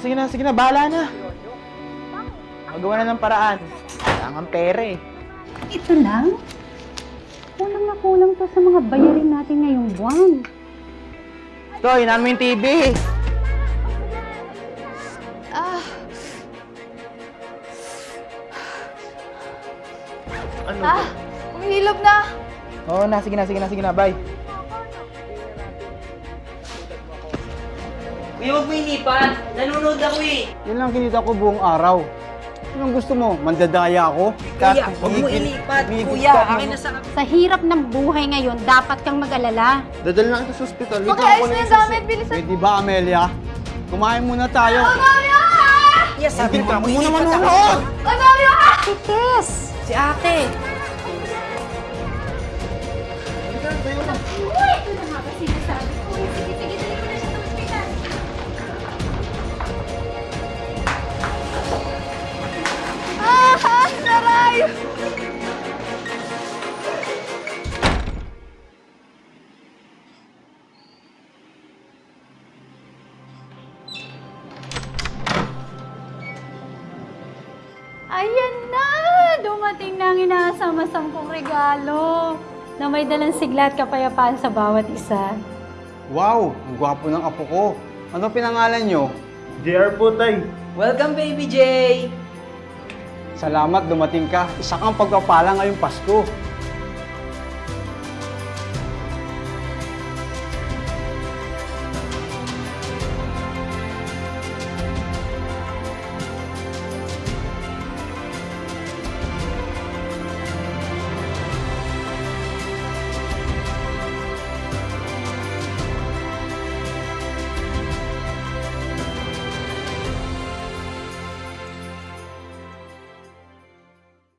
Sige na, sige na, bahala na. Magawa na ng paraan. Kailangan ang pera eh. Ito lang? Kulang na kulang to sa mga bayarin natin ngayong buwan. Ito, inan mo yung TV. Ah, Ano? ah, umihilog na. Oo na, sige na, sige na, sige na, bye. Kuya, huwag mo inipan. Nanonood ako eh. Yan lang kinita ko buong araw. Anong gusto mo? Mandadaya ako? Kuya, huwag mo ilipat. Kuya, akin na sa... Sa hirap ng buhay ngayon, dapat kang mag-alala. Dadal na kita sa ospital. Okay, ayos na yung gamit. Bilisan. Pwede ba, Amelia? Kumain muna tayo. Kuya, sabi mo, Hindi ka mo naman ako. manood! Antonio! Titis! Si ate. Uy, ito na Ayan na! Dumating na ang inaasam-asam kong regalo na may dalang sigla at kapayapaan sa bawat isa. Wow, ang gwapo ng apo ko. Ano pinangalan nyo? JR po, tay. Welcome, baby Jay. Salamat dumating ka. Isa kang pagpapala ngayong Pasko.